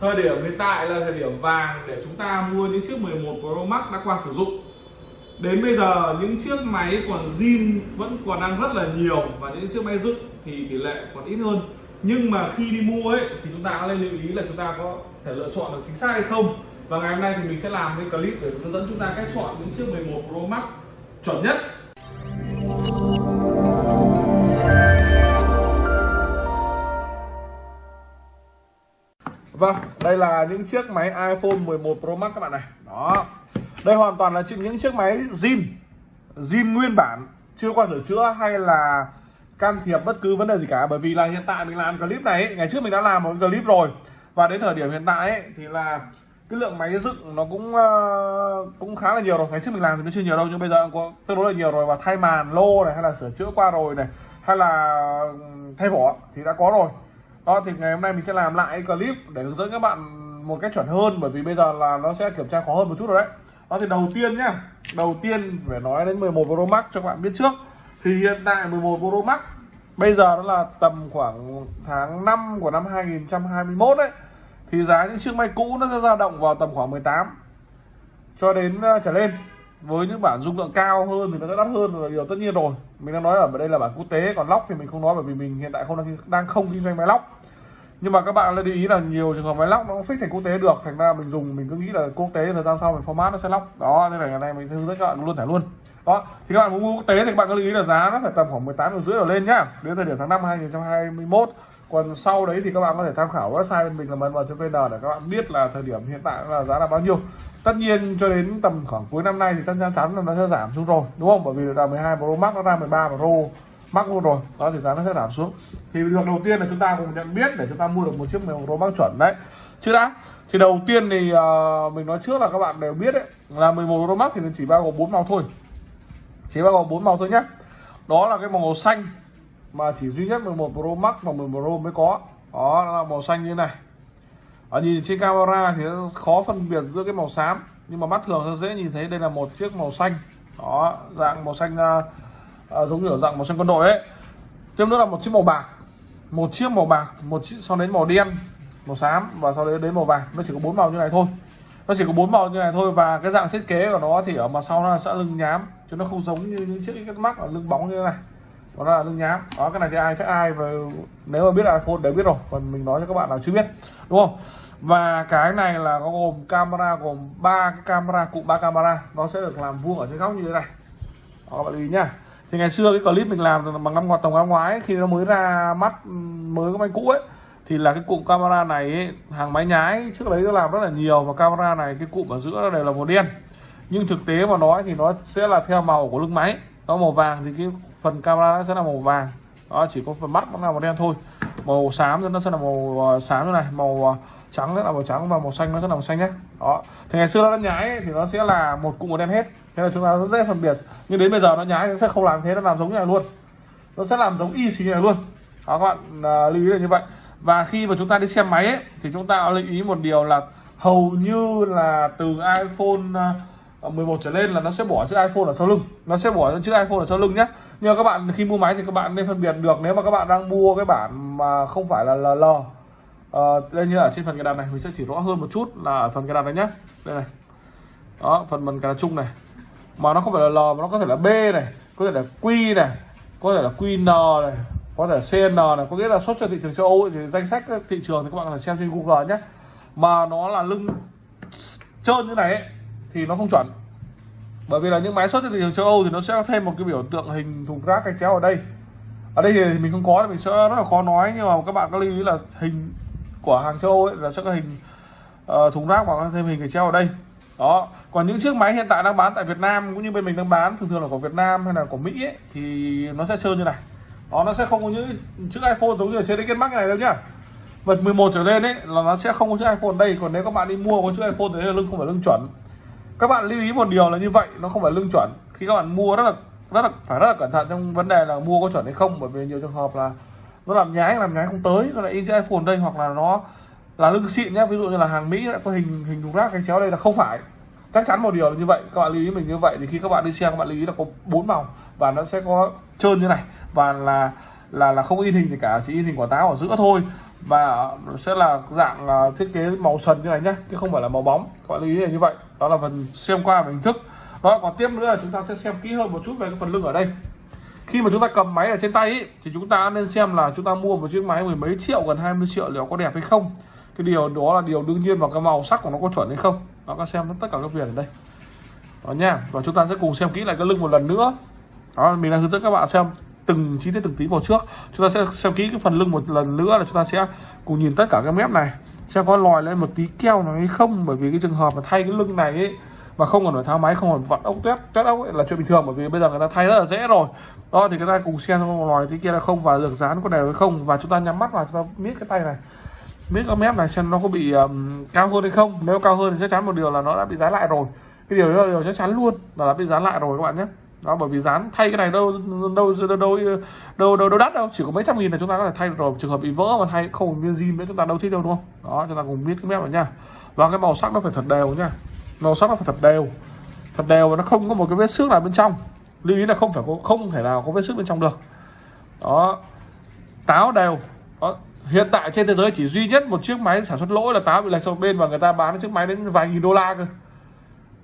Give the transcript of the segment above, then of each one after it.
thời điểm hiện tại là thời điểm vàng để chúng ta mua những chiếc 11 Pro Max đã qua sử dụng. Đến bây giờ, những chiếc máy còn zin vẫn còn đang rất là nhiều và những chiếc máy dựng thì tỷ lệ còn ít hơn. Nhưng mà khi đi mua ấy, thì chúng ta nên lưu ý là chúng ta có thể lựa chọn được chính xác hay không. Và ngày hôm nay thì mình sẽ làm cái clip để hướng dẫn chúng ta cách chọn những chiếc 11 Pro Max chuẩn nhất. Vâng, đây là những chiếc máy iPhone 11 Pro Max các bạn này. Đó. Đây hoàn toàn là những chiếc máy zin zin nguyên bản. Chưa qua sửa chữa hay là can thiệp bất cứ vấn đề gì cả. Bởi vì là hiện tại mình làm clip này ấy, Ngày trước mình đã làm một clip rồi. Và đến thời điểm hiện tại ấy, thì là cái lượng máy dựng nó cũng uh, cũng khá là nhiều rồi. Ngày trước mình làm thì nó chưa nhiều đâu nhưng bây giờ có tương đối là nhiều rồi. Và thay màn lô này hay là sửa chữa qua rồi này hay là ừ, thay vỏ thì đã có rồi đó thì ngày hôm nay mình sẽ làm lại clip để hướng dẫn các bạn một cách chuẩn hơn bởi vì bây giờ là nó sẽ kiểm tra khó hơn một chút rồi đấy. Đó thì đầu tiên nhá đầu tiên phải nói đến 11 Pro Max cho các bạn biết trước. Thì hiện tại 11 Pro Max bây giờ nó là tầm khoảng tháng 5 của năm 2021 đấy. Thì giá những chiếc máy cũ nó sẽ dao động vào tầm khoảng 18 cho đến uh, trở lên với những bản dung lượng cao hơn thì nó sẽ đắt hơn là điều tất nhiên rồi. Mình đang nói ở đây là bản quốc tế còn lóc thì mình không nói bởi vì mình hiện tại không đang, đang không kinh doanh máy lóc. Nhưng mà các bạn lưu ý là nhiều trường hợp máy lóc nó cũng fix thành quốc tế được thành ra mình dùng mình cứ nghĩ là quốc tế thời gian sau mình format nó sẽ lóc. Đó nên là ngày nay mình hướng dẫn các bạn luôn thẻ luôn. Đó thì các bạn muốn mua quốc tế thì các bạn cứ lưu ý là giá nó phải tầm khoảng 18 triệu rưỡi trở lên nhá. Đến thời điểm tháng 5 2021 còn sau đấy thì các bạn có thể tham khảo website bên mình là mn.vn để các bạn biết là thời điểm hiện tại là giá là bao nhiêu. Tất nhiên cho đến tầm khoảng cuối năm nay thì chắc chắn là nó sẽ giảm xuống rồi đúng không? Bởi vì là 12 Pro Max nó ra 13 Pro Max luôn rồi. Đó thì giá nó sẽ giảm xuống. Thì việc đầu tiên là chúng ta cùng nhận biết để chúng ta mua được một chiếc 11 Pro Max chuẩn đấy. Chứ đã thì đầu tiên thì uh, mình nói trước là các bạn đều biết đấy là 11 Pro Max thì chỉ bao gồm bốn màu thôi. Chỉ bao gồm bốn màu thôi nhé đó là cái màu xanh mà chỉ duy nhất 11 Pro Max và 11 Pro mới có. Đó là màu xanh như này. Ở nhìn trên camera thì khó phân biệt giữa cái màu xám nhưng mà mắt thường sẽ dễ nhìn thấy đây là một chiếc màu xanh. Đó dạng màu xanh uh, giống như ở dạng màu xanh quân đội ấy. Tiếp nữa là một chiếc màu bạc. Một chiếc màu bạc một chiếc sau đến màu đen màu xám và sau đấy đến màu vàng. Nó chỉ có bốn màu như này thôi. Nó chỉ có bốn màu như này thôi và cái dạng thiết kế của nó thì ở mặt sau nó sẽ lưng nhám chứ nó không giống như những chiếc cái mắt ở lưng bóng như thế này đó là lưng nhám. Đó cái này thì ai chắc ai và nếu mà biết iPhone đều biết rồi còn mình nói cho các bạn nào chưa biết đúng không? Và cái này là có gồm camera gồm ba cái camera cụm ba camera. Nó sẽ được làm vuông ở trên góc như thế này. Đó, các bạn lưu ý nhá. Thì ngày xưa cái clip mình làm bằng năm ngoái tổng năm ngoái khi nó mới ra mắt mới có máy cũ ấy thì là cái cụm camera này ấy, hàng máy nhái trước đấy nó làm rất là nhiều và camera này cái cụm ở giữa đều là màu đen. Nhưng thực tế mà nói thì nó sẽ là theo màu của lưng máy nó màu vàng thì cái phần camera nó sẽ là màu vàng. Đó chỉ có phần mắt nó là màu đen thôi. Màu xám thì nó sẽ là màu ờ, xám như này màu ờ, trắng sẽ là màu trắng và màu xanh nó sẽ là màu xanh nhé đó. Thì ngày xưa nó nhái thì nó sẽ là một cụm màu đen hết. Thế là chúng ta rất dễ phân biệt. Nhưng đến bây giờ nó nhái nó sẽ không làm thế nó làm giống như này luôn. Nó sẽ làm giống y xì như này luôn. Đó các bạn à, lưu ý là như vậy. Và khi mà chúng ta đi xem máy ấy, thì chúng ta lưu ý một điều là hầu như là từ iPhone Ờ, 11 trở lên là nó sẽ bỏ chiếc iPhone ở sau lưng. Nó sẽ bỏ chiếc iPhone ở sau lưng nhé nhưng mà các bạn khi mua máy thì các bạn nên phân biệt được nếu mà các bạn đang mua cái bản mà không phải là LL uh, ờ, đây như ở trên phần cài đặt này mình sẽ chỉ rõ hơn một chút là ở phần cài đặt này nhé đây này. Đó phần phần cài đặt chung này. Mà nó không phải là L mà nó có thể là B này có thể là Q này có thể là QN này có thể là CN này. Có nghĩa là xuất cho thị trường châu Âu thì danh sách thị trường thì các bạn có thể xem trên Google nhé mà nó là lưng trơn như này ấy, thì nó không chuẩn. Bởi vì là những máy xuất trên thị trường châu Âu thì nó sẽ có thêm một cái biểu tượng hình thùng rác cái chéo ở đây. Ở đây thì mình không có thì mình sẽ rất là khó nói nhưng mà các bạn có lưu ý là hình của hàng châu Âu ấy là sẽ có hình uh, thùng rác và thêm hình cái chéo ở đây. Đó. Còn những chiếc máy hiện tại đang bán tại Việt Nam cũng như bên mình đang bán thường thường là của Việt Nam hay là của Mỹ ấy, thì nó sẽ trơn như này. Đó nó sẽ không có những chiếc iPhone giống như ở trên kết mắc này đâu nhá. Vật 11 trở lên ấy là nó sẽ không có chiếc iPhone đây. Còn nếu các bạn đi mua có chiếc iPhone thì là lưng không phải lưng chuẩn các bạn lưu ý một điều là như vậy, nó không phải lưng chuẩn. Khi các bạn mua rất là rất là, phải rất là cẩn thận trong vấn đề là mua có chuẩn hay không, bởi vì nhiều trường hợp là nó làm nhái làm nhái không tới, nó lại in chữ iPhone đây, hoặc là nó là lưng xịn nhé ví dụ như là hàng Mỹ đã có hình hình thùng rác cái chéo đây là không phải. Chắc chắn một điều là như vậy, các bạn lưu ý mình như vậy. Thì khi các bạn đi xe các bạn lưu ý là có bốn màu và nó sẽ có trơn như này. Và là là là không in hình gì cả, chỉ in hình quả táo ở giữa thôi. Và sẽ là dạng à, thiết kế màu sần như này nhé chứ không phải là màu bóng. Các bạn lưu ý là như vậy đó là phần xem qua về hình thức. Đó còn tiếp nữa là chúng ta sẽ xem kỹ hơn một chút về cái phần lưng ở đây. Khi mà chúng ta cầm máy ở trên tay ý, thì chúng ta nên xem là chúng ta mua một chiếc máy mười mấy triệu gần 20 triệu liệu có đẹp hay không. Cái điều đó là điều đương nhiên và cái màu sắc của nó có chuẩn hay không. Nó có xem tất cả các viền ở đây. Đó nha. Và chúng ta sẽ cùng xem kỹ lại cái lưng một lần nữa. Đó mình đã hướng dẫn các bạn xem từng chi tiết từng tí vào trước. Chúng ta sẽ xem kỹ cái phần lưng một lần nữa là chúng ta sẽ cùng nhìn tất cả các mép này xem có lòi lên một tí keo nào hay không? Bởi vì cái trường hợp mà thay cái lưng này ấy mà không còn phải tháo máy không còn vặn ốc tét tét ốc ấy là chuyện bình thường. Bởi vì bây giờ người ta thay rất là dễ rồi. Đó thì cái ta cùng xem lòi tí kia là không và được dán có đều hay không. Và chúng ta nhắm mắt vào chúng ta miết cái tay này. Miết cái mép này xem nó có bị um, cao hơn hay không. Nếu cao hơn thì chắc chắn một điều là nó đã bị dán lại rồi. Cái điều đó là điều chắc chắn luôn là đã bị dán lại rồi các bạn nhé đó bởi vì dán thay cái này đâu đâu đâu đâu đâu đâu, đâu đắt đâu. Chỉ có mấy trăm nghìn là chúng ta có thể thay được rồi. Trường hợp bị vỡ mà thay không nguyên zin nữa chúng ta đâu thích đâu đúng không? Đó chúng ta cùng biết cái mép này nha. Và cái màu sắc nó phải thật đều nha. Màu sắc nó phải thật đều. Thật đều và nó không có một cái vết xước nào bên trong. Lưu ý là không phải có không thể nào có vết xước bên trong được. Đó. Táo đều. Đó. hiện tại trên thế giới chỉ duy nhất một chiếc máy sản xuất lỗi là táo bị lệch sang bên và người ta bán chiếc máy đến vài nghìn đô la cơ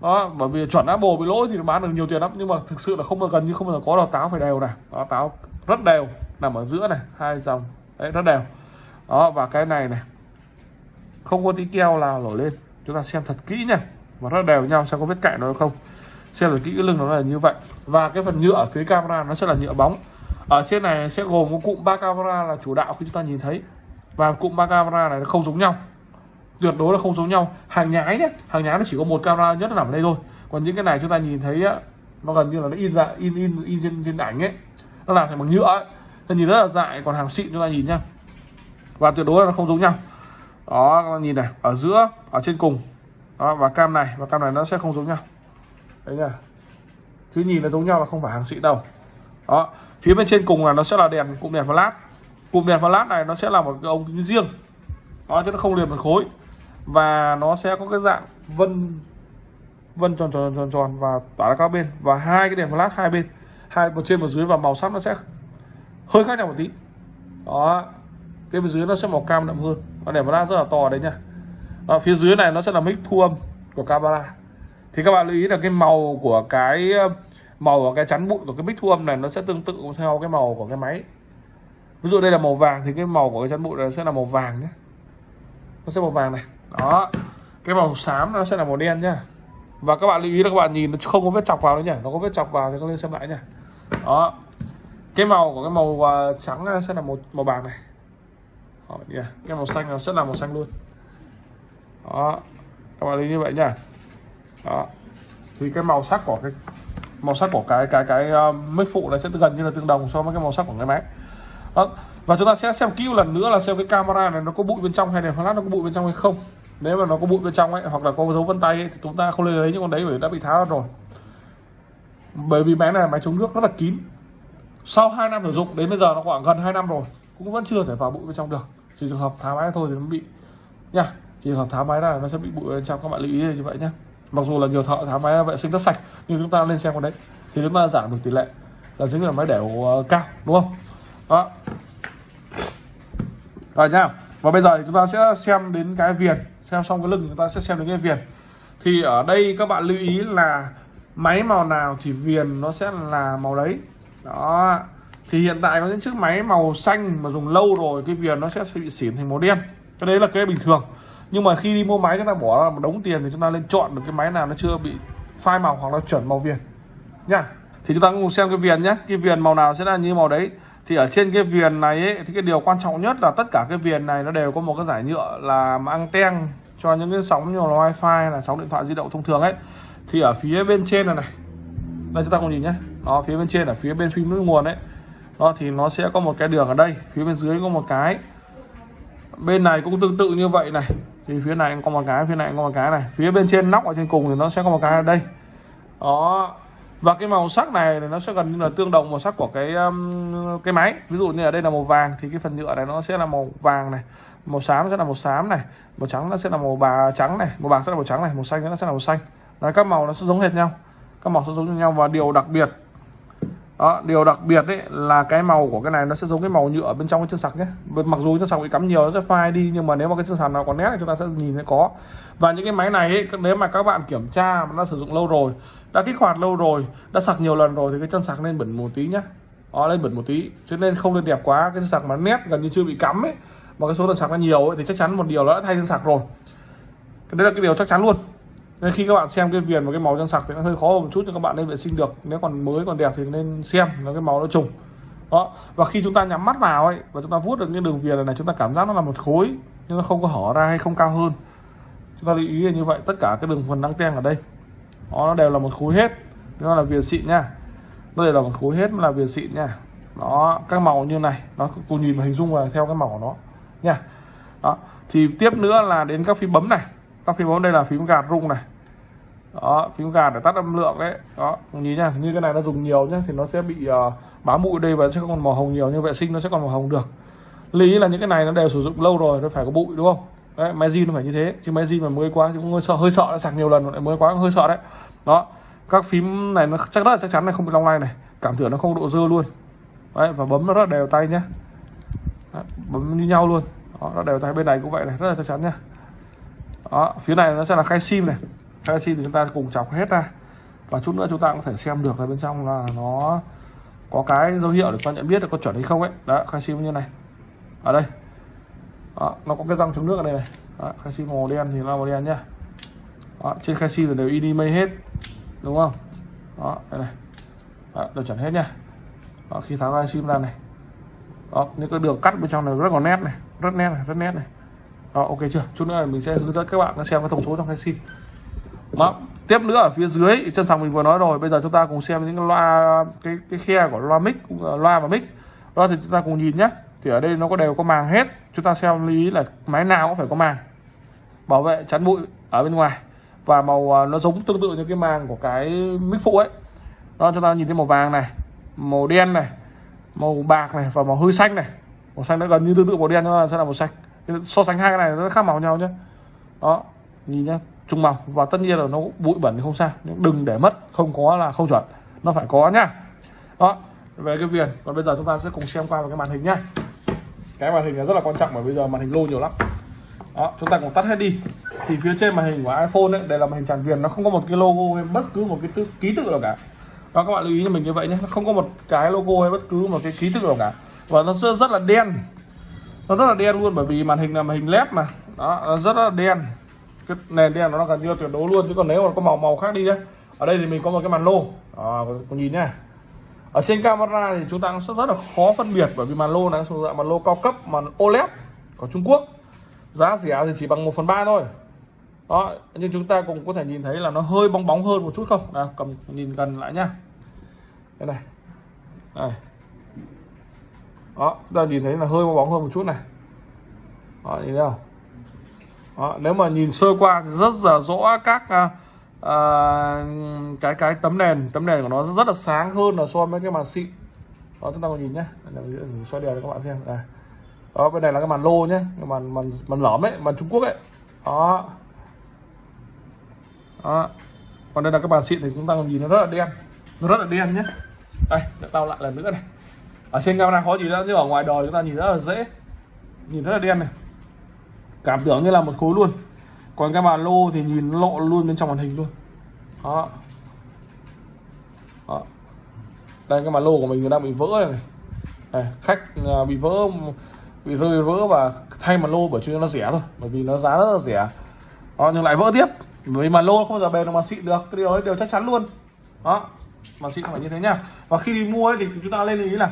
đó, bởi vì chuẩn Apple bị lỗi thì nó bán được nhiều tiền lắm, nhưng mà thực sự là không bao gần như không bao giờ có đào táo phải đều này. Đó táo rất đều, nằm ở giữa này, hai dòng. Đấy, rất đều. Đó, và cái này này, không có tí keo nào nổi lên. Chúng ta xem thật kỹ nha, và rất đều nhau, xem có vết cạnh nó không. Xem là kỹ cái lưng nó là như vậy. Và cái phần nhựa ở phía camera nó sẽ là nhựa bóng. Ở trên này sẽ gồm một cụm ba camera là chủ đạo khi chúng ta nhìn thấy. Và cụm ba camera này nó không giống nhau tuyệt đối là không giống nhau. Hàng nhái nhé hàng nhái nó chỉ có một camera nhất là nằm ở đây thôi. Còn những cái này chúng ta nhìn thấy á, nó gần như là nó in ra in in in trên trên ảnh ấy. Nó làm thành bằng nhựa ấy. Thì nhìn rất là dại còn hàng xịn chúng ta nhìn nhá. Và tuyệt đối là nó không giống nhau. Đó các bạn nhìn này ở giữa ở trên cùng. Đó và cam này và cam này nó sẽ không giống nhau. Đấy nhá. Chứ nhìn là giống nhau là không phải hàng xịn đâu. Đó phía bên trên cùng là nó sẽ là đèn cụm đèn flash. Cụm đèn flash này nó sẽ là một cái ống kính riêng. Đó chứ nó không liền một khối và nó sẽ có cái dạng vân vân tròn tròn tròn tròn và tỏa ra các bên. Và hai cái đèn flash hai bên hai một trên một dưới và màu sắc nó sẽ hơi khác nhau một tí. Đó cái bên dưới nó sẽ màu cam đậm hơn. Và đèn flash rất là to đấy nha. Đó, phía dưới này nó sẽ là mic thu âm của camera thì các bạn lưu ý là cái màu của cái màu của cái chắn bụi của cái mic thu âm này nó sẽ tương tự theo cái màu của cái máy. Ví dụ đây là màu vàng thì cái màu của cái chắn bụi này sẽ là màu vàng nhé. Nó sẽ màu vàng này đó. Cái màu xám nó sẽ là màu đen nhá. Và các bạn lưu ý là các bạn nhìn nó không có vết chọc vào nữa nhỉ nó có vết chọc vào thì các lên xem lại nhá. Đó. Cái màu của cái màu uh, trắng sẽ là một màu bạc này. Đó, yeah. cái màu xanh nó sẽ là màu xanh luôn. Đó. Các bạn lưu ý như vậy nhá. Đó. Thì cái màu sắc của cái màu sắc của cái cái cái à, uh, mic phụ này sẽ gần như là tương đồng so với cái màu sắc của cái máy đó. và chúng ta sẽ xem kỹ một lần nữa là xem cái camera này nó có bụi bên trong hay đèn flash nó có bụi bên trong hay không. Nếu mà nó có bụi bên trong ấy hoặc là có dấu vân tay ấy, thì chúng ta không nên lấy những con đấy bởi đã bị tháo ra rồi. Bởi vì máy này là máy chống nước rất là kín. Sau 2 năm sử dụng đến bây giờ nó khoảng gần 2 năm rồi cũng vẫn chưa thể vào bụi bên trong được. Chỉ trường hợp tháo máy thôi thì nó bị nha chỉ trường hợp tháo máy là nó sẽ bị bụi bên trong các bạn lưu ý như vậy nhé mặc dù là nhiều thợ tháo máy vệ sinh rất sạch nhưng chúng ta lên xem con đấy thì chúng ta giảm được tỷ lệ. Là chính là máy đẻo ờ, cao đúng không? Đó. Rồi nha và bây giờ thì chúng ta sẽ xem đến cái viền xem xong cái lưng chúng ta sẽ xem đến cái viền thì ở đây các bạn lưu ý là máy màu nào thì viền nó sẽ là màu đấy. Đó. Thì hiện tại có những chiếc máy màu xanh mà dùng lâu rồi, cái viền nó sẽ bị xỉn thành màu đen. Cái đấy là cái bình thường. Nhưng mà khi đi mua máy, chúng ta bỏ ra một đống tiền thì chúng ta nên chọn được cái máy nào nó chưa bị phai màu hoặc là chuẩn màu viền. Nha thì chúng ta cùng xem cái viền nhé. Cái viền màu nào sẽ là như màu đấy. Thì ở trên cái viền này ấy, thì cái điều quan trọng nhất là tất cả cái viền này nó đều có một cái giải nhựa là anten cho những cái sóng như là wifi là sóng điện thoại di động thông thường ấy. Thì ở phía bên trên này này đây chúng ta cùng nhìn nhé. Đó phía bên trên ở phía bên phim nước nguồn ấy. Đó thì nó sẽ có một cái đường ở đây phía bên dưới có một cái. Bên này cũng tương tự như vậy này. Thì phía này có một cái phía này có một cái này. Phía bên trên nóc ở trên cùng thì nó sẽ có một cái ở đây. Đó và cái màu sắc này thì nó sẽ gần như là tương đồng màu sắc của cái um, cái máy. Ví dụ như ở đây là màu vàng thì cái phần nhựa này nó sẽ là màu vàng này màu xám sẽ là màu xám này màu trắng nó sẽ là màu bà trắng này màu bạc sẽ là màu trắng này màu xanh nó sẽ là màu xanh. Đấy, các màu nó sẽ giống hệt nhau. Các màu sẽ giống nhau và điều đặc biệt đó điều đặc biệt đấy là cái màu của cái này nó sẽ giống cái màu nhựa bên trong cái chân sạc nhé. Mặc dù chân sạc bị cắm nhiều nó sẽ phai đi nhưng mà nếu mà cái chân sạc nào còn nét thì chúng ta sẽ nhìn thấy có. Và những cái máy này ấy, nếu mà các bạn kiểm tra mà nó sử dụng lâu rồi đã kích hoạt lâu rồi đã sạc nhiều lần rồi thì cái chân sạc nên bẩn một tí nhá. Đó lên bẩn một tí cho nên không nên đẹp quá. Cái chân sạc mà nét gần như chưa bị cắm ấy mà cái số lần sạc nó nhiều ấy, thì chắc chắn một điều nó đã thay chân sạc rồi. Cái đấy là cái điều chắc chắn luôn. Nên khi các bạn xem cái viền và cái màu chân sạc thì nó hơi khó một chút cho các bạn nên vệ sinh được. Nếu còn mới còn đẹp thì nên xem là cái màu nó trùng. Đó và khi chúng ta nhắm mắt vào ấy và chúng ta vuốt được những đường viền này, chúng ta cảm giác nó là một khối nhưng nó không có hở ra hay không cao hơn. Chúng ta lưu ý là như vậy tất cả cái đường phần đăng ten ở đây nó đều là một khối hết. Nó là viền xịn nha. Nó đều là một khối hết là viền xịn nha. Đó các màu như này nó cùng nhìn và hình dung là theo cái màu của nó nha. Đó thì tiếp nữa là đến các phím bấm này. Các phím bấm đây là phím gạt rung này. Đó phím gạt để tắt âm lượng đấy đó nhìn nha như cái này nó dùng nhiều nhá thì nó sẽ bị uh, bám bụi đây và sẽ còn màu hồng nhiều nhưng vệ sinh nó sẽ còn màu hồng được. Lý là những cái này nó đều sử dụng lâu rồi nó phải có bụi đúng không? Đấy máy zin nó phải như thế chứ máy zin mà mới quá thì cũng hơi sợ hơi sợ đã sạc nhiều lần lại mới quá cũng hơi sợ đấy. Đó các phím này nó chắc rất là chắc chắn này không bị long lay này cảm tưởng nó không độ dơ luôn. Đấy và bấm nó rất là đều tay nhé, đấy, bấm như nhau luôn. Đó, nó đều tay bên này cũng vậy này rất là chắc chắn nhá. Đó phía này nó sẽ là khay sim này. Khay sim thì chúng ta cùng chọc hết ra. Và chút nữa chúng ta cũng có thể xem được là bên trong là nó có cái dấu hiệu để con nhận biết được có chuẩn hay không ấy. Đó khay sim như này. Ở đây đó, nó có cái răng chống nước ở đây này. Đó, khay màu đen thì là màu đen nhá. Đó, trên khai sim là đều in mây hết đúng không? Đó đây này. Đó, đều chuẩn hết nhá, đó, khi tháo khay sim ra này. Đó những cái đường cắt bên trong này rất là nét này rất nét này rất nét này. Đó, ok chưa? Chút nữa mình sẽ hướng dẫn các bạn xem cái thông số trong khai sim. Đó. tiếp nữa ở phía dưới chân sàng mình vừa nói rồi. Bây giờ chúng ta cùng xem những cái loa cái cái khe của loa mic loa và mic. Đó thì chúng ta cùng nhìn nhé thì ở đây nó có đều có màng hết chúng ta xem lưu ý là máy nào cũng phải có màng. Bảo vệ chắn bụi ở bên ngoài. Và màu à, nó giống tương tự như cái màng của cái mic phụ ấy. Đó, chúng ta nhìn thấy màu vàng này, màu đen này, màu bạc này và màu hơi xanh này. Màu xanh nó gần như tương tự màu đen nó sẽ là màu xanh. So sánh hai cái này nó khác màu nhau nhé đó, nhìn nhá trung màu. Và tất nhiên là nó bụi bẩn thì không sao. Nhưng đừng để mất, không có là không chuẩn. Nó phải có nhá. Đó, về cái viền. Còn bây giờ chúng ta sẽ cùng xem qua vào cái màn hình nhá cái màn hình là rất là quan trọng bởi bây giờ màn hình lô nhiều lắm. Đó chúng ta cùng tắt hết đi. Thì phía trên màn hình của iPhone ấy đây là màn hình tràn viền nó không có một cái logo hay bất cứ một cái tư, ký tự nào cả. Đó các bạn lưu ý cho mình như vậy nhé nó không có một cái logo hay bất cứ một cái ký tự nào cả. Và nó rất, rất là đen. Nó rất là đen luôn bởi vì màn hình là màn hình led mà. Đó nó rất là đen. Cái nền đen nó gần như tuyệt đối luôn chứ còn nếu mà có màu màu khác đi nhé. Ở đây thì mình có một cái màn lô. Đó, nhìn nha ở trên camera thì chúng ta sẽ rất là khó phân biệt bởi vì màn lô này sử dụng màn lô cao cấp màn OLED của Trung Quốc giá rẻ thì chỉ bằng 1 phần ba thôi. Đó nhưng chúng ta cũng có thể nhìn thấy là nó hơi bóng bóng hơn một chút không? Nào cầm nhìn gần lại nhá. Đây này. Đây. Đó ta nhìn thấy là hơi bóng hơn một chút này. Đó nhìn thấy không? Đó, nếu mà nhìn sơ qua thì rất là rõ các à, uh, cái cái tấm nền tấm nền của nó rất là sáng hơn là so với cái màn xịn. Đó chúng ta còn nhìn nhé mình xoay đèn cho các bạn xem. Đây. Đó bên này là cái màn lô nhé cái màn màn màn lõm ấy màn Trung Quốc ấy. Đó. Đó. Còn đây là cái màn xịn thì chúng ta còn nhìn nó rất là đen. Nó rất là đen nhé đây để tao lại lần nữa này. Ở trên camera khó gì đó nhưng ở ngoài đời chúng ta nhìn rất là dễ. Nhìn rất là đen này. Cảm tưởng như là một khối luôn còn cái màn lô thì nhìn lộ luôn bên trong màn hình luôn. Đó, đó. đây cái màn lô của mình đang bị vỡ này, này. khách à, bị vỡ bị rơi vỡ và thay màn lô bởi vì nó rẻ thôi bởi vì nó giá rất là rẻ. Đó, nhưng lại vỡ tiếp. Vì màn lô không bao giờ bền được màn xịn được. Cái điều đấy đều chắc chắn luôn. Đó. Màn xịn phải như thế nhá và khi đi mua ấy, thì chúng ta lên ý là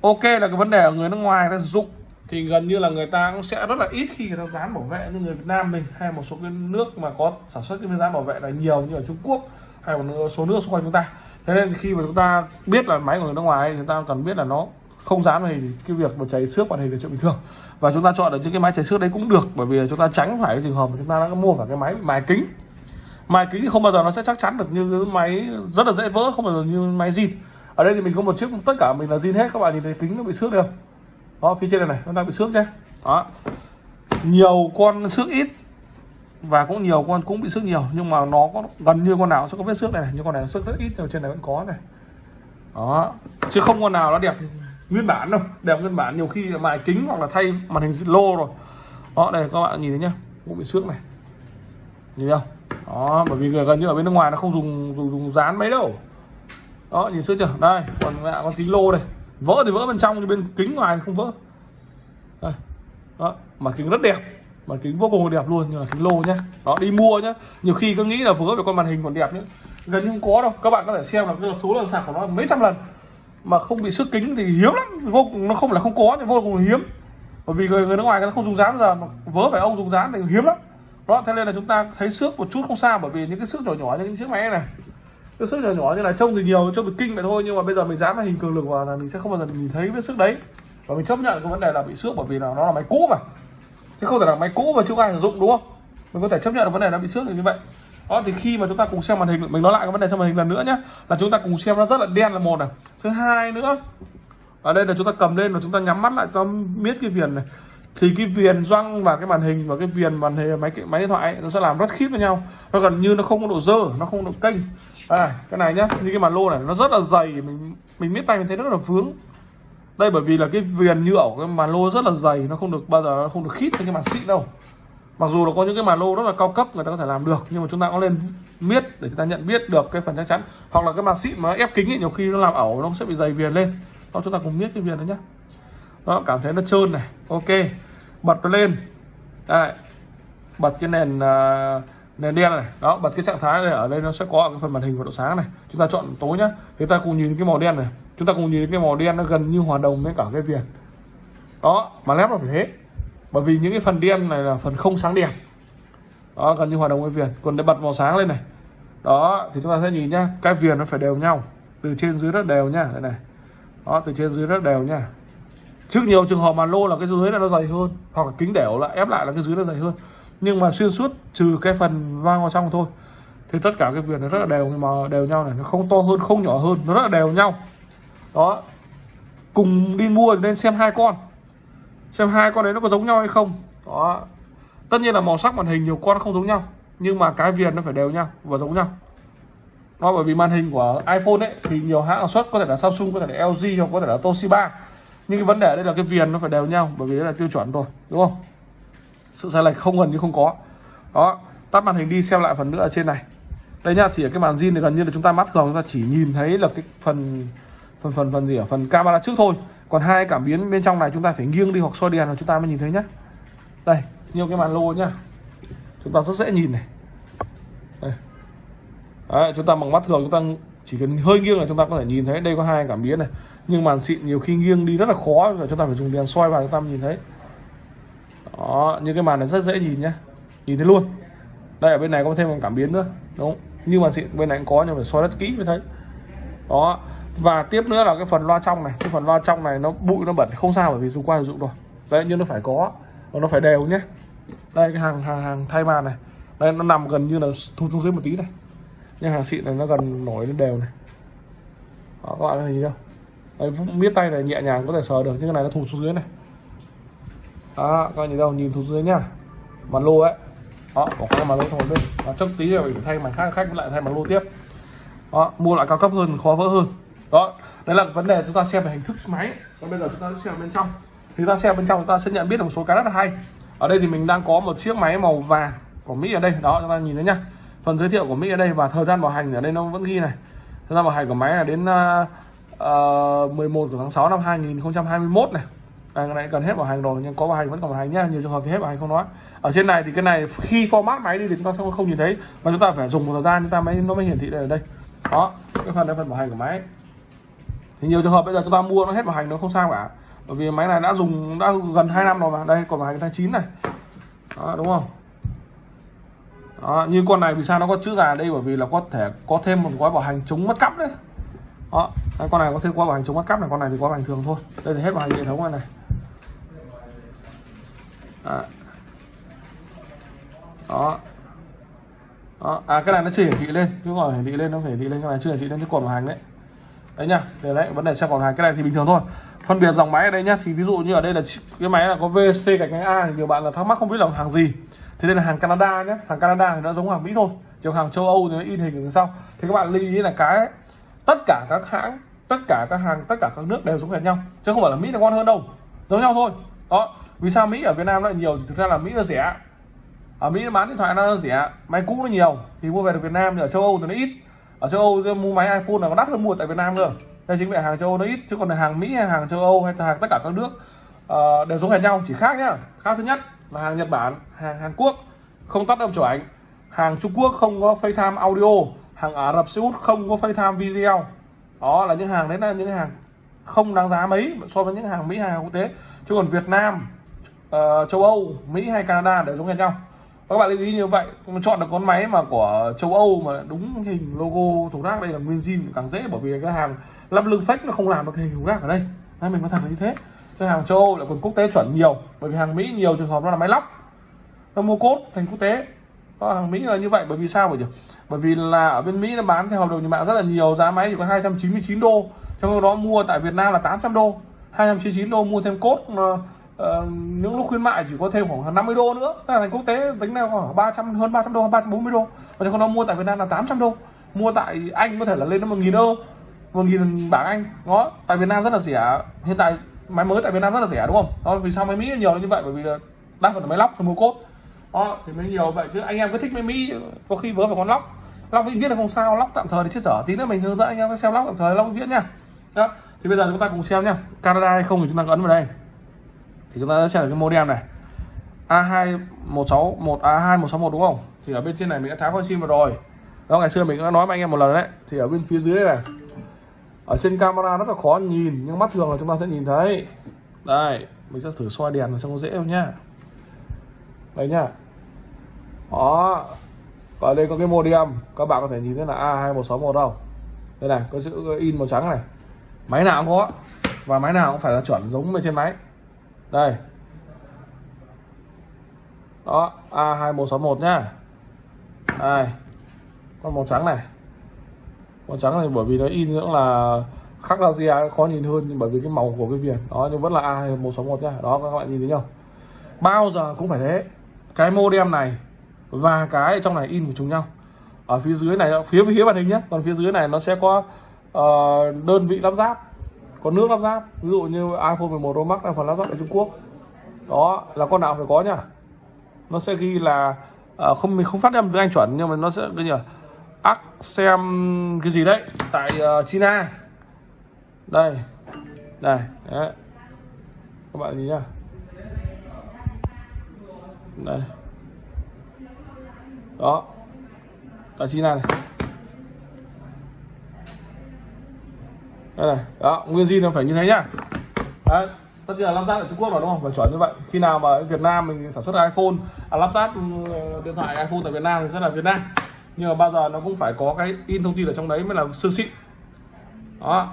ok là cái vấn đề ở người nước ngoài ta sử dụng thì gần như là người ta cũng sẽ rất là ít khi người ta dán bảo vệ như người Việt Nam mình, hay một số cái nước mà có sản xuất cái dán bảo vệ là nhiều như ở Trung Quốc, hay một số nước xung quanh chúng ta. Thế nên khi mà chúng ta biết là máy của người nước ngoài thì chúng ta cần biết là nó không dán màn hình thì cái việc mà cháy xước màn hình là chuyện bình thường. Và chúng ta chọn được những cái máy cháy xước đấy cũng được, bởi vì chúng ta tránh phải cái trường hợp mà chúng ta đã mua phải cái máy mài kính. Mài kính thì không bao giờ nó sẽ chắc chắn được như cái máy rất là dễ vỡ, không bao giờ như máy zin. Ở đây thì mình có một chiếc, tất cả mình là zin hết, các bạn nhìn thấy kính nó bị xước được đó phía trên này này nó đang bị xước nhé đó. Nhiều con xước ít và cũng nhiều con cũng bị xước nhiều nhưng mà nó có gần như con nào sẽ có vết xước này, này. nhưng con này xước rất ít nhưng trên này vẫn có này. Đó. Chứ không con nào nó đẹp nguyên bản đâu. Đẹp nguyên bản nhiều khi là mài kính hoặc là thay màn hình lô rồi. Đó đây các bạn nhìn thấy nhá. Cũng bị xước này. Nhìn thấy không? Đó bởi vì gần như ở bên nước ngoài nó không dùng dùng, dùng dán mấy đâu. Đó nhìn xước chưa? Đây còn lại con kính lô đây vỡ thì vỡ bên trong nhưng bên kính ngoài thì không vỡ. Đây. Đó mặt kính rất đẹp. Mặt kính vô cùng đẹp luôn như là kính lô nhá. Đó đi mua nhá. Nhiều khi cứ nghĩ là vỡ về con màn hình còn đẹp nhá. Gần như không có đâu. Các bạn có thể xem là cái số lần sạc của nó mấy trăm lần. Mà không bị xước kính thì hiếm lắm. Vô cùng nó không là không có nhưng vô cùng hiếm. Bởi vì người, người nước ngoài nó không dùng dán giờ vớ phải ông dùng dán thì hiếm lắm. Đó thế nên là chúng ta thấy xước một chút không sao bởi vì những cái xước nhỏ nhỏ như những chiếc máy này cái sức nhỏ nhỏ như này, trông thì nhiều, trông thì kinh vậy thôi, nhưng mà bây giờ mình dán là hình cường lực vào là mình sẽ không bao giờ nhìn thấy vết sức đấy. Và mình chấp nhận cái vấn đề là bị xước bởi vì là nó là máy cũ mà. Chứ không thể là máy cũ mà chưa ai sử dụng, đúng không? Mình có thể chấp nhận được vấn đề nó bị xước như vậy. Đó, thì khi mà chúng ta cùng xem màn hình, mình nói lại cái vấn đề xem màn hình lần nữa nhé là chúng ta cùng xem nó rất là đen là một này. Thứ hai nữa, ở đây là chúng ta cầm lên và chúng ta nhắm mắt lại cho biết cái viền này thì cái viền răng và cái màn hình và cái viền màn hình máy máy điện thoại ấy, nó sẽ làm rất khít với nhau. Nó gần như nó không có độ dơ nó không có độ kênh. À, cái này nhá như cái màn lô này nó rất là dày. Mình mình biết tay mình thấy rất là vướng. Đây bởi vì là cái viền nhựa của cái màn lô rất là dày nó không được bao giờ nó không được khít với cái màn xịn đâu. Mặc dù là có những cái màn lô rất là cao cấp người ta có thể làm được nhưng mà chúng ta có lên biết để chúng ta nhận biết được cái phần chắc chắn. Hoặc là cái màn xịn mà ép kính ấy, nhiều khi nó làm ẩu nó sẽ bị dày viền lên. Đó chúng ta cùng biết cái viền đấy nhá đó cảm thấy nó trơn này. Ok bật nó lên. Đây bật cái nền uh, nền đen này. Đó bật cái trạng thái này ở đây nó sẽ có cái phần màn hình và độ sáng này. Chúng ta chọn tối nhá. Thì ta cùng nhìn cái màu đen này. Chúng ta cùng nhìn cái màu đen nó gần như hòa đồng với cả cái viền. Đó mà lép là phải thế. Bởi vì những cái phần đen này là phần không sáng đèn. Đó gần như hòa đồng với viền. Còn để bật màu sáng lên này. Đó thì chúng ta sẽ nhìn nhá. Cái viền nó phải đều nhau. Từ trên dưới rất đều nhá. Đây này. Đó từ trên dưới rất đều nhá trước nhiều trường hợp mà lô là cái dưới là nó dày hơn, hoặc là kính đẻo lại ép lại là cái dưới nó dày hơn. Nhưng mà xuyên suốt, trừ cái phần vang vào trong thôi, thì tất cả cái viền nó rất là đều mà đều nhau này, nó không to hơn, không nhỏ hơn, nó rất là đều nhau. Đó. Cùng đi mua nên xem hai con. Xem hai con đấy nó có giống nhau hay không. Đó. Tất nhiên là màu sắc màn hình nhiều con không giống nhau, nhưng mà cái viền nó phải đều nhau và giống nhau. Đó, bởi vì màn hình của iPhone ấy thì nhiều hãng sản xuất, có thể là Samsung, có thể là LG hoặc có thể là Toshiba nhưng cái vấn đề đây là cái viền nó phải đều nhau bởi vì đấy là tiêu chuẩn rồi đúng không? Sự sai lệch không gần như không có. Đó tắt màn hình đi xem lại phần nữa ở trên này. Đây nhá thì ở cái màn zin này gần như là chúng ta mắt thường chúng ta chỉ nhìn thấy là cái phần phần phần phần gì ở phần camera trước thôi. Còn hai cảm biến bên trong này chúng ta phải nghiêng đi hoặc soi đèn là chúng ta mới nhìn thấy nhá. Đây nhiều cái màn lô nhá. Chúng ta rất dễ nhìn này. Đây. Đấy, chúng ta bằng mắt thường chúng ta chỉ cần hơi nghiêng là chúng ta có thể nhìn thấy, đây có hai cảm biến này. Nhưng màn xịn nhiều khi nghiêng đi rất là khó, là chúng ta phải dùng đèn soi vào chúng ta mới nhìn thấy. Đó như cái màn này rất dễ nhìn nhá nhìn thấy luôn. Đây, ở bên này có thêm một cảm biến nữa. Đúng. Không? như màn xịn, bên này cũng có nhưng phải soi rất kỹ mới thấy. Đó. Và tiếp nữa là cái phần loa trong này. Cái phần loa trong này nó bụi, nó bẩn. Không sao, bởi vì dùng qua sử dụng rồi. Đấy, nhưng nó phải có. Và nó phải đều nhé. Đây, cái hàng hàng hàng thay màn này. Đây, nó nằm gần như là thu xuống dưới một tí này nhưng hàng xịn này nó gần nổi lên đều này. Đó, các bạn thấy đâu? đây, biết tay này nhẹ nhàng có thể sờ được nhưng cái này nó thụt xuống dưới này. Đó các bạn nhìn đâu nhìn thụt dưới nhá. Mặt lô ấy. Đó bỏ cái mặt lô xong rồi bên trước tí rồi phải thay mặt khác khách lại thay mặt lô tiếp. Đó mua lại cao cấp hơn khó vỡ hơn. Đó đấy là vấn đề chúng ta xem về hình thức máy. Còn bây giờ chúng ta sẽ xem bên trong. Thì chúng ta xem bên trong chúng ta sẽ nhận biết được một số cái rất là hay. Ở đây thì mình đang có một chiếc máy màu vàng của Mỹ ở đây. Đó chúng ta nhìn thấy nhá phần giới thiệu của Mỹ ở đây và thời gian bảo hành ở đây nó vẫn ghi này. Thời gian bảo hành của máy là đến uh, 11 của tháng 6 năm 2021 này. À, cái này cần hết bảo hành rồi nhưng có bảo hành vẫn còn bảo hành nhá nhiều trường hợp thì hết bảo hành không nói. Ở trên này thì cái này khi format máy đi thì chúng ta không không nhìn thấy và chúng ta phải dùng một thời gian chúng ta mới nó mới hiển thị ở đây. Đó cái phần là phần bảo hành của máy. Thì nhiều trường hợp bây giờ chúng ta mua nó hết bảo hành nó không sao cả bởi vì máy này đã dùng đã gần 2 năm rồi mà. Đây còn bảo hành tháng 9 này. Đó, đúng không? Đó, như con này vì sao nó có chữ già đây? Bởi vì là có thể có thêm một gói bảo hành chống mất cắp đấy. Đó đây, con này có thêm gói bảo hành chống mất cắp này con này thì có bảo hành thường thôi. Đây thì hết bảo hành hệ thống này này. Đó, đó. đó. à cái này nó chưa hiển thị lên. Chứ còn hiển thị lên nó phải hiển thị lên cái này chưa hiển thị lên cái cột bảo hành đấy đấy nhá để đấy, vấn đề xem còn hàng cái này thì bình thường thôi. Phân biệt dòng máy ở đây nhá, thì ví dụ như ở đây là cái máy là có VC gạch ngang A thì nhiều bạn là thắc mắc không biết là hàng gì. Thì đây là hàng Canada nhé hàng Canada thì nó giống hàng Mỹ thôi chiều hàng châu Âu thì nó in hình ở sau. Thì các bạn lưu ý là cái, tất cả các hãng, tất cả các hàng, tất cả các nước đều giống hệt nhau, chứ không phải là mỹ là ngon hơn đâu, giống nhau thôi. Đó, vì sao mỹ ở việt nam lại nhiều? Thì thực ra là mỹ nó rẻ. Ở mỹ bán điện thoại nó rẻ, máy cũ nó nhiều, thì mua về được việt nam thì ở châu âu thì nó ít ở châu âu mua máy iphone là nó đắt hơn mua tại việt nam cơ. Đây chính vì hàng châu âu nó ít chứ còn là hàng mỹ hay hàng châu âu hay hàng tất cả các nước uh, đều giống hệt nhau chỉ khác nhá. Khác thứ nhất là hàng nhật bản hàng hàn quốc không tắt âm chụp ảnh hàng trung quốc không có facetime audio. Hàng ả rập xê út không có facetime video. Đó là những hàng đấy là những hàng không đáng giá mấy so với những hàng mỹ hàng quốc tế. Chứ còn việt nam uh, châu âu mỹ hay canada đều giống hệt nhau các bạn lưu ý như vậy chọn được con máy mà của châu âu mà đúng hình logo thùng rác đây là nguyên zin, càng dễ, bởi vì cái hàng lắp lưng fake nó không làm được hình thùng rác ở đây. Nên mình có thật là như thế. Cái hàng châu âu lại còn quốc tế chuẩn nhiều, bởi vì hàng mỹ nhiều trường hợp nó là máy lắp. Nó mua cốt thành quốc tế. Có hàng mỹ là như vậy, bởi vì sao bởi vì bởi vì là ở bên mỹ nó bán theo hợp đồng nhà mạng rất là nhiều, giá máy chỉ có 299 đô. Trong đó mua tại việt nam là 800 đô. 299 đô mua thêm cốt uh, những lúc khuyến mại chỉ có thêm khoảng 50 đô nữa. Thế là thành quốc tế tính là khoảng 300 hơn 300 đô 340 đô. Và còn nó mua tại Việt Nam là 800 đô. Mua tại Anh có thể là lên đến 1.000 đô 1.000 bảng Anh. Đó tại Việt Nam rất là rẻ. Hiện tại máy mới tại Việt Nam rất là rẻ đúng không? Đó vì sao máy Mỹ nhiều như vậy? Bởi vì đa phần là máy lóc thì mua cốt. Đó thì mới nhiều vậy. Chứ anh em cứ thích máy Mỹ có khi vớ phải con lóc. Lóc vĩnh viễn là không sao lóc tạm thời thì chết dở. Tí nữa mình hướng dẫn anh em xem lóc tạm thời lóc vĩnh viễn nha. Đó thì bây giờ chúng ta cùng xem nha. Canada hay không thì chúng ta ấn vào đây thì chúng ta sẽ xem được cái modem này. A2161 à, A2161 đúng không? Thì ở bên trên này mình đã tháo con sim vào rồi. Đó, ngày xưa mình đã nói với anh em một lần đấy. Thì ở bên phía dưới này. Ở trên camera rất là khó nhìn, nhưng mắt thường là chúng ta sẽ nhìn thấy. Đây, mình sẽ thử soi đèn cho nó dễ không nhá. Đây nhá. Đó. Ở đây có cái modem, các bạn có thể nhìn thấy là A2161 đâu. Đây này, có chữ in màu trắng này. Máy nào cũng có. Và máy nào cũng phải là chuẩn giống bên trên máy đây. Đó A2161 nhá. Đây. Con màu trắng này. Màu trắng này bởi vì nó in cũng là khắc ra ra khó nhìn hơn nhưng bởi vì cái màu của cái viền đó nhưng vẫn là A2161 nhá. Đó các bạn nhìn thấy không bao giờ cũng phải thế. Cái modem này và cái trong này in của chúng nhau. Ở phía dưới này phía phía màn hình nhé còn phía dưới này nó sẽ có uh, đơn vị lắp ráp có nước lắp ráp ví dụ như iPhone 11 Pro Max là phần lắp ráp ở Trung Quốc. Đó là con nào phải có nhá. Nó sẽ ghi là uh, không mình không phát âm tiếng Anh chuẩn nhưng mà nó sẽ cái gì ác xem cái gì đấy tại uh, China. Đây đây đấy. các bạn nhìn nhá. Đây. Đó tại China này. Đây này đó nguyên zin nó phải như thế nhá. Đấy tất nhiên là lắp ráp ở Trung Quốc rồi đúng không? Phải chuẩn như vậy. Khi nào mà Việt Nam mình sản xuất iPhone à, lắp ráp ừ, điện thoại iPhone tại Việt Nam thì rất là Việt Nam. Nhưng mà bao giờ nó cũng phải có cái in thông tin ở trong đấy mới là xương xịn. Đó.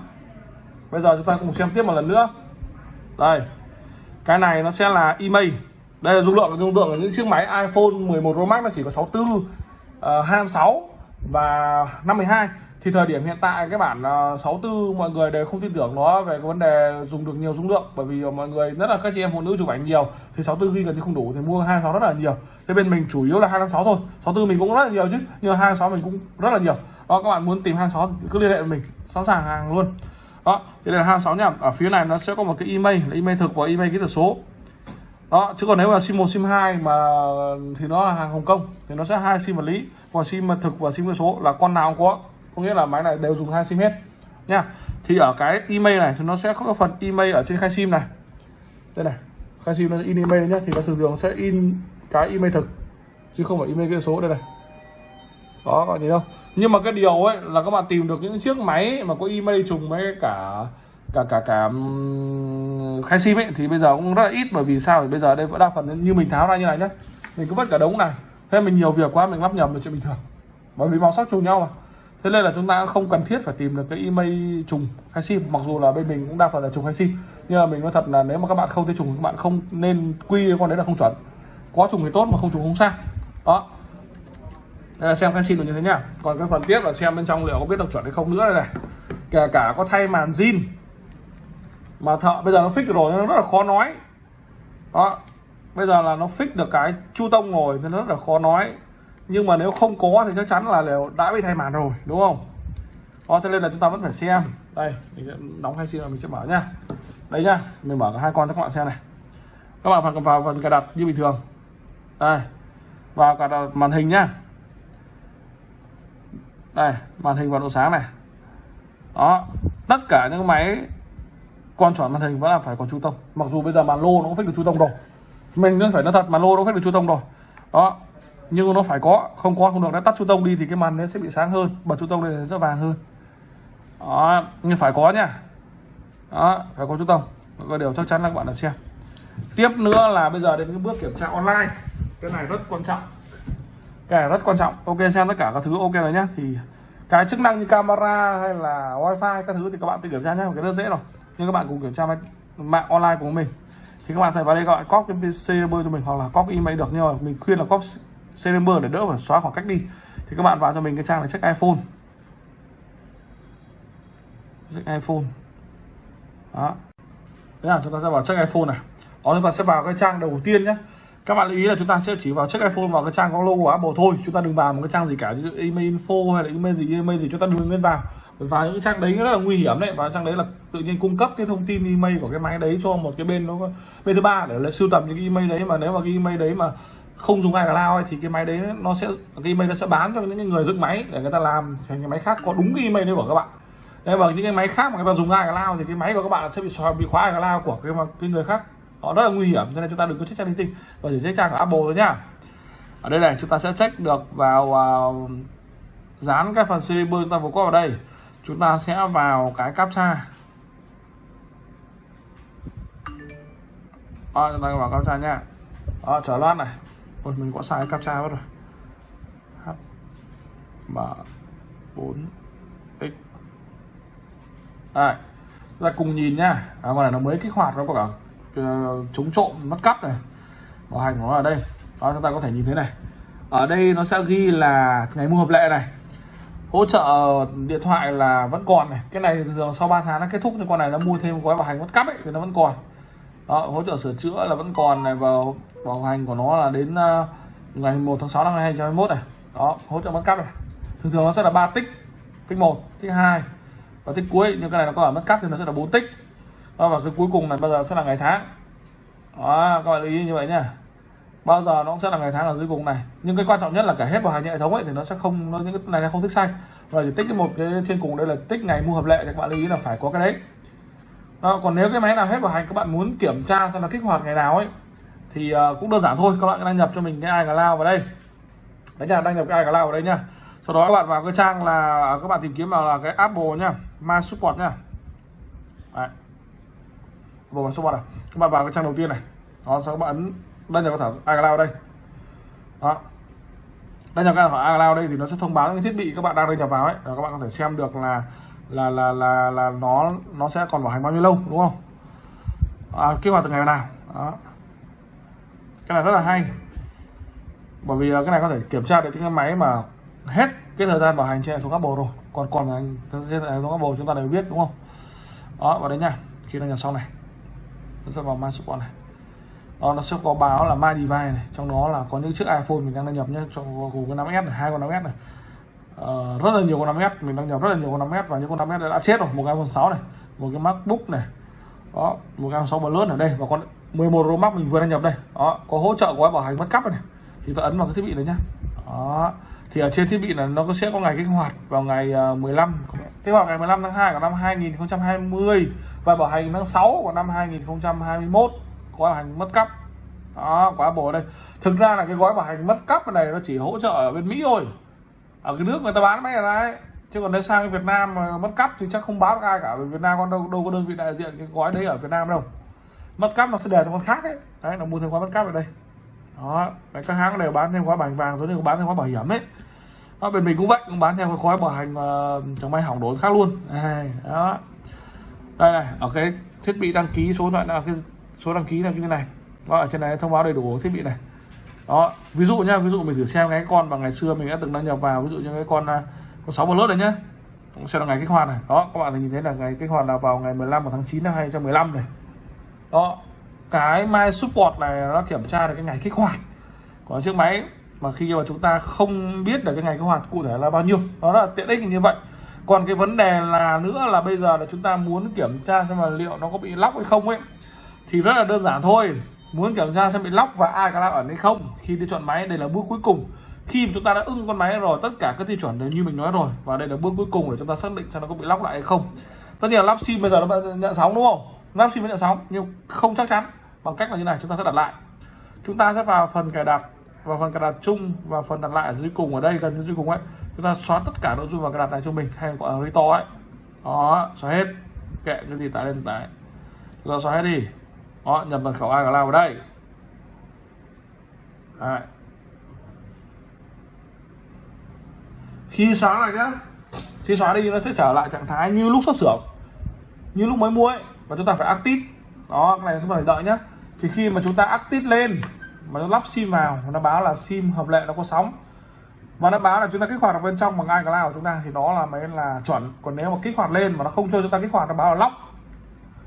Bây giờ chúng ta cùng xem tiếp một lần nữa. Đây. Cái này nó sẽ là email. Đây là dung lượng dung lượng của những chiếc máy iPhone 11 Pro Max nó chỉ có 64 uh, 256 và 52 thì thời điểm hiện tại cái bản ờ, 64 mọi người đều không tin tưởng nó về cái vấn đề dùng được nhiều dung lượng, bởi vì ờ, mọi người rất là các chị em phụ nữ chụp ảnh nhiều, thì 64 ghi gần như không đủ, thì mua 26 rất là nhiều. Thế bên mình chủ yếu là 256 thôi 64 mình cũng rất là nhiều chứ, nhưng 26 mình cũng rất là nhiều. Đó, các bạn muốn tìm 26 thì cứ liên hệ với mình, sẵn sàng hàng luôn. Đó thì đây là 26 nhá, ở phía này nó sẽ có một cái email, là email thực và email kỹ thuật số. Đó, chứ còn nếu mà sim 1 sim 2 mà, thì nó là hàng Hồng Kông, thì nó sẽ hai sim vật lý còn sim thực và sim kỹ thuật số, là con nào cũng có có nghĩa là máy này đều dùng hai sim hết. Nha. Thì ở cái email này thì nó sẽ có phần email ở trên khai sim này. Đây này, khai sim nó in email nhé thì nó thường thường sẽ in cái email thực, chứ không phải email cái số. Đây này. Đó, các bạn đâu không? Nhưng mà cái điều ấy là các bạn tìm được những chiếc máy mà có email trùng với cả cả cả cả khai sim ấy, thì bây giờ cũng rất là ít. Bởi vì sao? Thì bây giờ đây vẫn đa phần như mình tháo ra như này nhá. Mình cứ vứt cả đống này. Thế mình nhiều việc quá, mình lắp nhầm là chuyện bình thường. Bởi vì màu sắc trùng nhau mà thế nên là chúng ta không cần thiết phải tìm được cái email trùng khai sim, mặc dù là bên mình cũng đa phần là trùng khai sim. Nhưng mà mình nói thật là nếu mà các bạn không thấy trùng, các bạn không nên quy con đấy là không chuẩn. Có trùng thì tốt mà không trùng không sao. Đó. Đây là xem khai sim là như thế nhá. Còn cái phần tiếp là xem bên trong liệu có biết được chuẩn hay không nữa đây này. Kể cả có thay màn zin. Mà thợ, bây giờ nó fix rồi nó rất là khó nói. Đó. Bây giờ là nó fix được cái chu tông rồi thì nó rất là khó nói nhưng mà nếu không có thì chắc chắn là đều đã bị thay màn rồi, đúng không? Đó, cho nên là chúng ta vẫn phải xem. Đây, mình sẽ đóng hai sim là mình sẽ mở nhá. Đây nhá, mình mở cả hai con cho các bạn xem này. Các bạn phải vào phần cài đặt như bình thường. Đây, vào cài đặt màn hình nhá. Đây, màn hình và độ sáng này. Đó, tất cả những máy con chọn màn hình vẫn là phải có chu tông. Mặc dù bây giờ màn lô nó cũng phải được chu tông rồi. Mình vẫn phải nói thật, màn lô nó phải được chu tông rồi. Đó nhưng nó phải có, không có, không được. Đã tắt chu tông đi thì cái màn nó sẽ bị sáng hơn. Bật chu tông lên sẽ vàng hơn. Đó, nhưng phải có nha đó, phải có chu tông. Có điều chắc chắn là các bạn đã xem. Tiếp nữa là bây giờ đến cái bước kiểm tra online. Cái này rất quan trọng. Cái này rất quan trọng. Ok, xem tất cả các thứ ok rồi nhá. Thì cái chức năng như camera hay là wifi các thứ thì các bạn tự kiểm tra nhé cái rất dễ rồi. Nhưng các bạn cùng kiểm tra mạng online của mình. Thì các bạn phải vào đây gọi copy cái bơi cho mình hoặc là copy email được. Nhưng mà mình khuyên là copy server để đỡ phải xóa khoảng cách đi. Thì các bạn vào cho mình cái trang là check iPhone. Check iPhone. Đó. Thế là chúng ta sẽ vào check iPhone này. Đó, chúng ta sẽ vào cái trang đầu tiên nhé các bạn lưu ý là chúng ta sẽ chỉ vào check iPhone vào cái trang có logo của Apple thôi. Chúng ta đừng vào một cái trang gì cả như email info hay là email gì email gì, chúng ta đừng nên vào. Bởi vào những trang đấy rất là nguy hiểm đấy. Và trang đấy là tự nhiên cung cấp cái thông tin email của cái máy đấy cho một cái bên nó bên thứ ba để là sưu tầm những cái email đấy. Mà nếu mà cái email đấy mà không dùng iCloud thì cái máy đấy nó sẽ cái email nó sẽ bán cho những người dựng máy để người ta làm thành cái máy khác có đúng cái email đấy của các bạn. Đây và những cái máy khác mà người ta dùng iCloud thì cái máy của các bạn sẽ bị xóa bị khóa iCloud của cái cái người khác. Họ rất là nguy hiểm cho nên chúng ta đừng có check trang linh tinh và chỉ check trang của Apple thôi nhá. Ở đây này chúng ta sẽ check được vào uh, dán cái phần CB chúng ta vừa có vào đây. Chúng ta sẽ vào cái captcha. À, chúng ta vào captcha nha à, trở loát này. Ôi, mình có sai captcha mất rồi. H m 4 x. Đây. Chúng ta cùng nhìn nhá. À, con này nó mới kích hoạt nó có cả ờ, chống trộm mất cắp này. Bảo hành của nó ở đây. Đó chúng ta có thể nhìn thấy này. Ở đây nó sẽ ghi là ngày mua hợp lệ này. Hỗ trợ điện thoại là vẫn còn này. Cái này thường sau 3 tháng nó kết thúc nhưng con này nó mua thêm gói bảo hành mất cắp ấy thì nó vẫn còn đó, hỗ trợ sửa chữa là vẫn còn này và bảo hành của nó là đến uh, ngày 1 tháng 6 năm 2021 này. Đó hỗ trợ mất cắp này. Thường thường nó sẽ là 3 tích. Tích 1 tích 2 và tích cuối. Nhưng cái này nó có ở mất cắp thì nó sẽ là 4 tích. Đó, và cái cuối cùng này bao giờ sẽ là ngày tháng. Đó các bạn lưu ý như vậy nhá. Bao giờ nó sẽ là ngày tháng ở dưới cùng này. Nhưng cái quan trọng nhất là cả hết bảo hành hệ thống ấy thì nó sẽ không nó những cái này nó không thích xanh. Và thì tích cái một cái trên cùng đây là tích ngày mua hợp lệ thì các bạn lưu ý là phải có cái đấy đó, còn nếu cái máy nào hết bảo hành các bạn muốn kiểm tra xem là kích hoạt ngày nào ấy thì uh, cũng đơn giản thôi. Các bạn đăng nhập cho mình cái iCloud vào đây. Đấy nha đăng nhập cái iCloud vào đây nha sau đó các bạn vào cái trang là các bạn tìm kiếm vào là cái Apple nha My Support nha đấy. Apple My Support này các bạn vào cái trang đầu tiên này. Đó sau các bạn ấn đăng nhập vào thẻ iCloud đây. Đó. Đăng nhập cái thẻ iCloud đây thì nó sẽ thông báo những thiết bị các bạn đang đăng nhập vào ấy. Và các bạn có thể xem được là là là là là nó nó sẽ còn bảo hành bao nhiêu lâu đúng không? À, kích hoạt từ ngày nào? Đó. Cái này rất là hay. Bởi vì cái này có thể kiểm tra được những cái máy mà hết cái thời gian bảo hành trên hệ thống Apple rồi. Còn còn là trên hệ thống Apple chúng ta đều biết đúng không? Đó vào đấy nha. Khi đăng nhập xong này. Nó sẽ vào My Support này. Đó, nó sẽ có báo là My Device này. Trong đó là có những chiếc iPhone mình đang đăng nhập nhé. Cho gồm cái 5S này hai con 5S này uh, rất là nhiều con 5S mình đang nhập rất là nhiều con 5S và những con 5S đã chết rồi. Một cái iPhone 6 này một cái MacBook này. Đó một cái iPhone 6 Plus ở đây và con 11 Pro Max mình vừa đăng nhập đây. Đó có hỗ trợ gói bảo hành mất cắp này. Thì ta ấn vào cái thiết bị đấy nhá. Đó thì ở trên thiết bị là nó sẽ có ngày kích hoạt vào ngày ờ, 15 kích hoạt ngày 15 tháng 2 của năm 2020 và bảo hành tháng 6 của năm 2021 gói bảo hành mất cắp. Đó quá bổ đây. Thực ra là cái gói bảo hành mất cắp này nó chỉ hỗ trợ ở bên Mỹ thôi ở cái nước người ta bán máy này đấy. Chứ còn nếu sang Việt Nam mà mất cắp thì chắc không báo được ai cả vì Việt Nam con đâu đâu có đơn vị đại diện cái gói đấy ở Việt Nam đâu. Mất cắp nó sẽ để cho con khác đấy đấy nó mua thêm gói mất cắp ở đây. Đó đấy, các hãng đều bán thêm gói bảo hành vàng giống như bán thêm gói bảo hiểm ấy. Đó, bên mình cũng vậy cũng bán thêm cái gói bảo hành uh, chẳng may hỏng đốn khác luôn. Đây, đó. Đây này ở cái thiết bị đăng ký số loại là cái số đăng ký là như thế này. Đó, ở trên này thông báo đầy đủ thiết bị này đó, ví dụ nhá, ví dụ mình thử xem cái con mà ngày xưa mình đã từng đăng nhập vào, ví dụ như cái con à, con sáu lốt này nhá. Cũng sẽ là ngày kích hoạt này. Đó, các bạn nhìn thấy là ngày kích hoạt là vào ngày 15 tháng 9 năm 2015 này. Đó, cái My Support này nó kiểm tra được cái ngày kích hoạt. Của chiếc máy mà khi mà chúng ta không biết được cái ngày kích hoạt cụ thể là bao nhiêu. Đó là tiện ích như vậy. Còn cái vấn đề là nữa là bây giờ là chúng ta muốn kiểm tra xem là liệu nó có bị lóc hay không ấy, thì rất là đơn giản thôi muốn kiểm tra xem bị lóc và ai có ẩn hay không, khi đi chọn máy, đây là bước cuối cùng. Khi mà chúng ta đã ưng con máy rồi, tất cả các tiêu chuẩn đều như mình nói rồi, và đây là bước cuối cùng để chúng ta xác định xem nó có bị lóc lại hay không. Tất nhiên là lắp sim bây giờ nó nhận sóng đúng không? Lắp sim vẫn nhận sóng, nhưng không chắc chắn bằng cách là như này, chúng ta sẽ đặt lại. Chúng ta sẽ vào phần cài đặt và phần cài đặt chung và phần đặt lại ở dưới cùng, ở đây gần dưới cùng ấy. Chúng ta xóa tất cả nội dung vào cài đặt này cho mình, hay gọi là restore ấy. Đó, xóa hết. Kệ cái gì tải lên tải. Chúng ta xóa hết đi đó nhập mật khẩu iCloud vào đây. Đấy. khi xóa lại nhá. Khi xóa đi nó sẽ trở lại trạng thái như lúc xuất xưởng, như lúc mới mua ấy và chúng ta phải active. Đó, cái này chúng ta phải đợi nhá. Thì khi mà chúng ta active lên, mà nó lắp sim vào nó báo là sim hợp lệ nó có sóng và nó báo là chúng ta kích hoạt ở bên trong bằng iCloud của chúng ta, thì đó là mới là chuẩn. Còn nếu mà kích hoạt lên mà nó không cho chúng ta kích hoạt, nó báo là lóc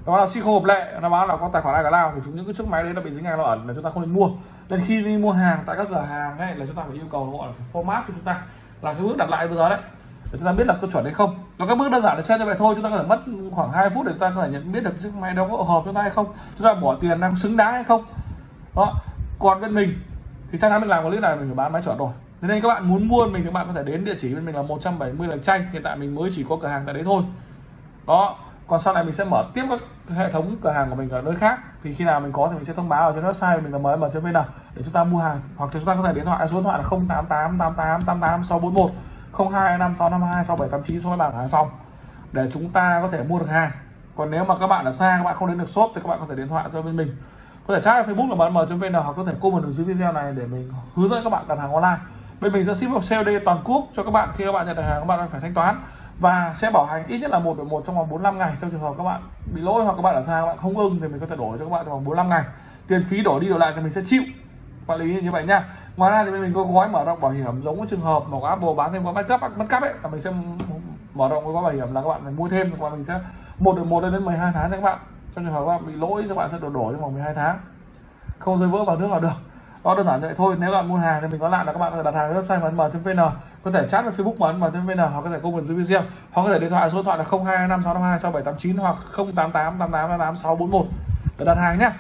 nó là sim hộp hợp lệ, nó báo là có tài khoản ai cả lao thì chúng những cái chiếc máy đấy nó bị dính iCloud ẩn, là chúng ta không nên mua. Nên khi đi mua hàng tại các cửa hàng ấy, là chúng ta phải yêu cầu gọi là format của chúng ta, là cái bước đặt lại bây giờ đấy, để chúng ta biết là có chuẩn hay không. Và các bước đơn giản để xem như vậy thôi, chúng ta có thể mất khoảng 2 phút để chúng ta có thể nhận biết được chiếc máy đó có hợp chúng ta hay không, chúng ta bỏ tiền đang xứng đáng hay không. Đó. Còn bên mình, thì chắc chắn mình làm clip này mình phải bán máy chuẩn rồi. Nên các bạn muốn mua mình thì các bạn có thể đến địa chỉ bên mình là 170 lạch Tranh hiện tại mình mới chỉ có cửa hàng tại đấy thôi. Đó còn sau này mình sẽ mở tiếp các hệ thống cửa hàng của mình ở nơi khác. Thì khi nào mình có thì mình sẽ thông báo ở trên website của mình là mới vn để chúng ta mua hàng. Hoặc chúng ta có thể điện thoại, số điện thoại là 088 88 88 641 0225 652 6789 số bảng Hải Phòng. Để chúng ta có thể mua được hàng. Còn nếu mà các bạn ở xa, các bạn không đến được shop thì các bạn có thể điện thoại cho bên mình. Có thể chat Facebook là bm.vn hoặc có thể comment ở dưới video này để mình hướng dẫn các bạn đặt hàng online bên mình sẽ ship vào COD toàn quốc cho các bạn khi các bạn nhận được hàng các bạn phải thanh toán và sẽ bảo hành ít nhất là một đổi một trong vòng 45 ngày trong trường hợp các bạn bị lỗi hoặc các bạn ở xa các bạn không ưng thì mình có thể đổi cho các bạn trong vòng 45 ngày tiền phí đổi đi đổi lại thì mình sẽ chịu quản lý như vậy nha ngoài ra thì mình có gói mở rộng bảo hiểm giống với trường hợp mà có Apple bán thêm có backup backup ấy là mình sẽ mở rộng gói bảo hiểm là các bạn phải mua thêm và mình sẽ một được một đến 12 tháng cho các bạn trong trường hợp các bạn bị lỗi các bạn sẽ đổi đổi trong vòng 12 tháng không rơi vỡ vào nước vào được đó đơn giản vậy thôi, nếu bạn mua hàng thì mình có lại là các bạn có thể đặt hàng website trên vn, có thể chat với facebook mn.vn hoặc có thể comment dưới video hoặc có thể điện thoại số điện thoại là 0225 652 6789 hoặc 088 88 641 để đặt hàng nhé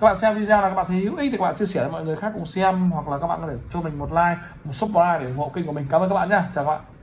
các bạn xem video là các bạn thấy hữu ích thì các bạn chia sẻ cho mọi người khác cùng xem, hoặc là các bạn có thể cho mình một like, một subscribe để ủng hộ kênh của mình. Cảm ơn các bạn nhé chào các bạn.